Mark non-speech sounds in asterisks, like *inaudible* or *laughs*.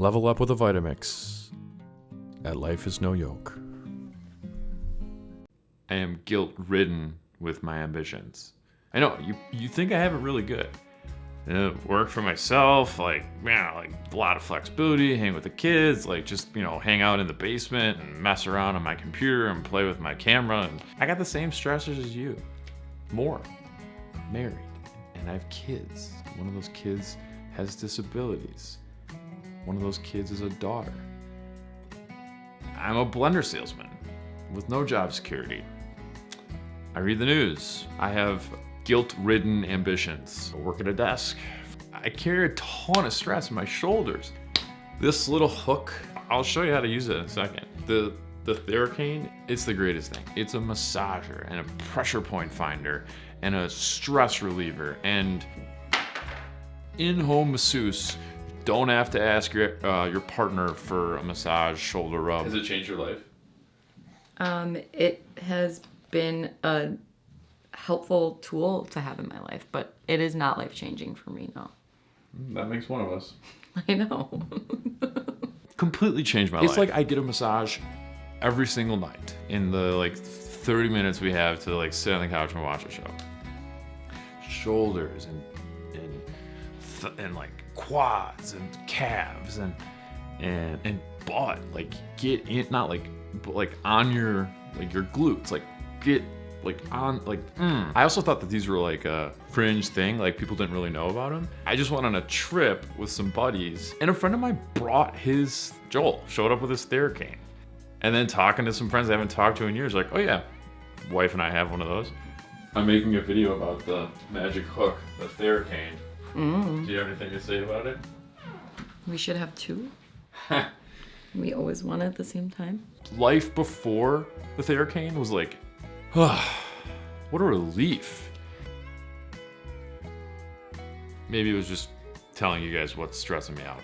Level up with a Vitamix. At Life is No Yoke. I am guilt ridden with my ambitions. I know, you, you think I have it really good. Uh, work for myself, like, yeah, like a lot of flexibility, hang with the kids, like just, you know, hang out in the basement and mess around on my computer and play with my camera. And I got the same stressors as you. More. I'm married. And I have kids. One of those kids has disabilities. One of those kids is a daughter. I'm a blender salesman with no job security. I read the news. I have guilt-ridden ambitions. I work at a desk. I carry a ton of stress in my shoulders. This little hook, I'll show you how to use it in a second. The the Theracane, it's the greatest thing. It's a massager and a pressure point finder and a stress reliever and in-home masseuse. Don't have to ask your uh, your partner for a massage, shoulder rub. Has it changed your life? Um, it has been a helpful tool to have in my life, but it is not life changing for me, no. That makes one of us. *laughs* I know. *laughs* Completely changed my life. It's like I get a massage every single night in the like 30 minutes we have to like sit on the couch and watch a show. Shoulders and and th- and like quads and calves and and and butt like get in not like but like on your like your glutes like get like on like mm. I also thought that these were like a fringe thing like people didn't really know about them I just went on a trip with some buddies and a friend of mine brought his Joel showed up with his Theracane and then talking to some friends I haven't talked to in years like oh yeah wife and I have one of those. I'm making a video about the magic hook the Theracane Mm. do you have anything to say about it We should have two. *laughs* we always want it at the same time. life before the Theracane was like, what a relief. Maybe it was just telling you guys what's stressing me out.